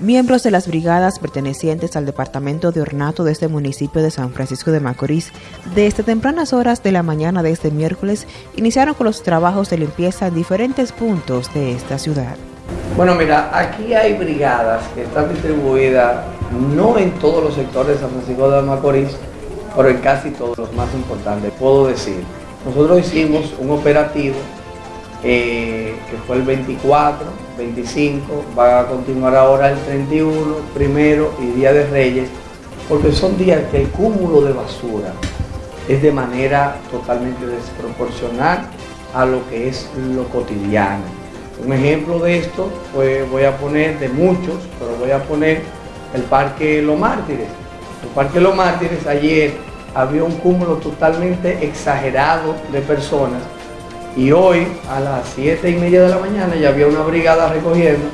Miembros de las brigadas pertenecientes al Departamento de Ornato de este municipio de San Francisco de Macorís, desde tempranas horas de la mañana de este miércoles, iniciaron con los trabajos de limpieza en diferentes puntos de esta ciudad. Bueno, mira, aquí hay brigadas que están distribuidas no en todos los sectores de San Francisco de Macorís, pero en casi todos los más importantes, puedo decir. Nosotros hicimos un operativo eh, que fue el 24, 25, va a continuar ahora el 31, primero y Día de Reyes, porque son días que el cúmulo de basura es de manera totalmente desproporcional a lo que es lo cotidiano. Un ejemplo de esto, pues voy a poner de muchos, pero voy a poner el Parque Los Mártires. El Parque Los Mártires ayer había un cúmulo totalmente exagerado de personas y hoy a las 7 y media de la mañana ya había una brigada recogiendo,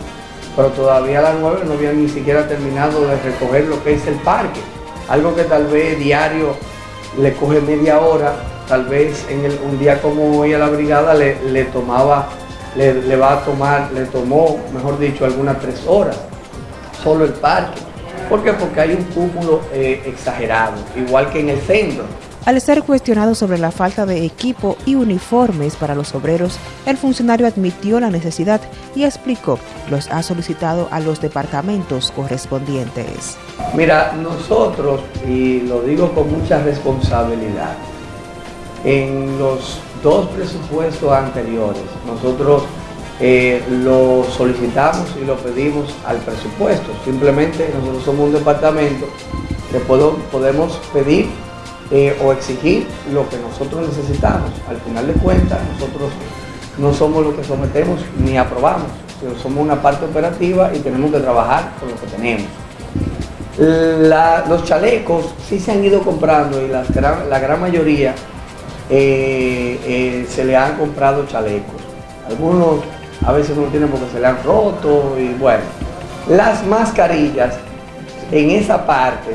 pero todavía a las 9 no habían ni siquiera terminado de recoger lo que es el parque. Algo que tal vez diario le coge media hora, tal vez en un día como hoy a la brigada le, tomaba, le, va a tomar, le tomó, mejor dicho, algunas tres horas, solo el parque. ¿Por qué? Porque hay un cúmulo eh, exagerado, igual que en el centro. Al ser cuestionado sobre la falta de equipo y uniformes para los obreros, el funcionario admitió la necesidad y explicó los ha solicitado a los departamentos correspondientes. Mira, nosotros, y lo digo con mucha responsabilidad, en los dos presupuestos anteriores, nosotros eh, lo solicitamos y lo pedimos al presupuesto. Simplemente nosotros somos un departamento que podemos pedir eh, o exigir lo que nosotros necesitamos. Al final de cuentas, nosotros no somos los que sometemos ni aprobamos, sino somos una parte operativa y tenemos que trabajar con lo que tenemos. los chalecos sí se han ido comprando y la gran mayoría eh, eh, se le han comprado chalecos. Algunos a veces no tienen porque se le han roto y bueno. Las mascarillas en esa parte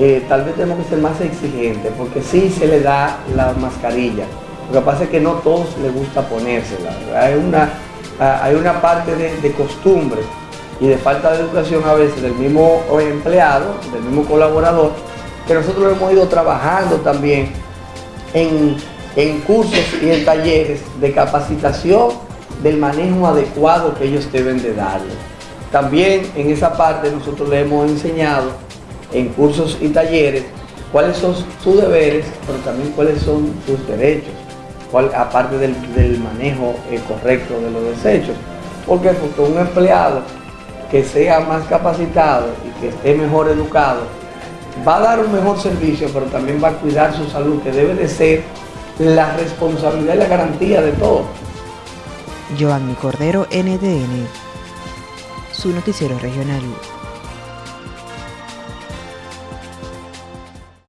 eh, tal vez tenemos que ser más exigentes, porque sí se le da la mascarilla. Lo que pasa es que no todos les gusta ponérsela. Hay una, hay una parte de, costumbre y de falta de educación a veces del mismo empleado, del mismo colaborador, que nosotros hemos ido trabajando también en, en cursos y en talleres de capacitación del manejo adecuado que ellos deben de darle. También en esa parte nosotros le hemos enseñado en cursos y talleres cuáles son sus deberes, pero también cuáles son sus derechos, aparte del, manejo eh, correcto de los desechos. ¿Por qué? Porque un empleado que sea más capacitado y que esté mejor educado, va a dar un mejor servicio, pero también va a cuidar su salud, que debe de ser la responsabilidad y la garantía de todo. Joanny Cordero, NDN, su noticiero regional.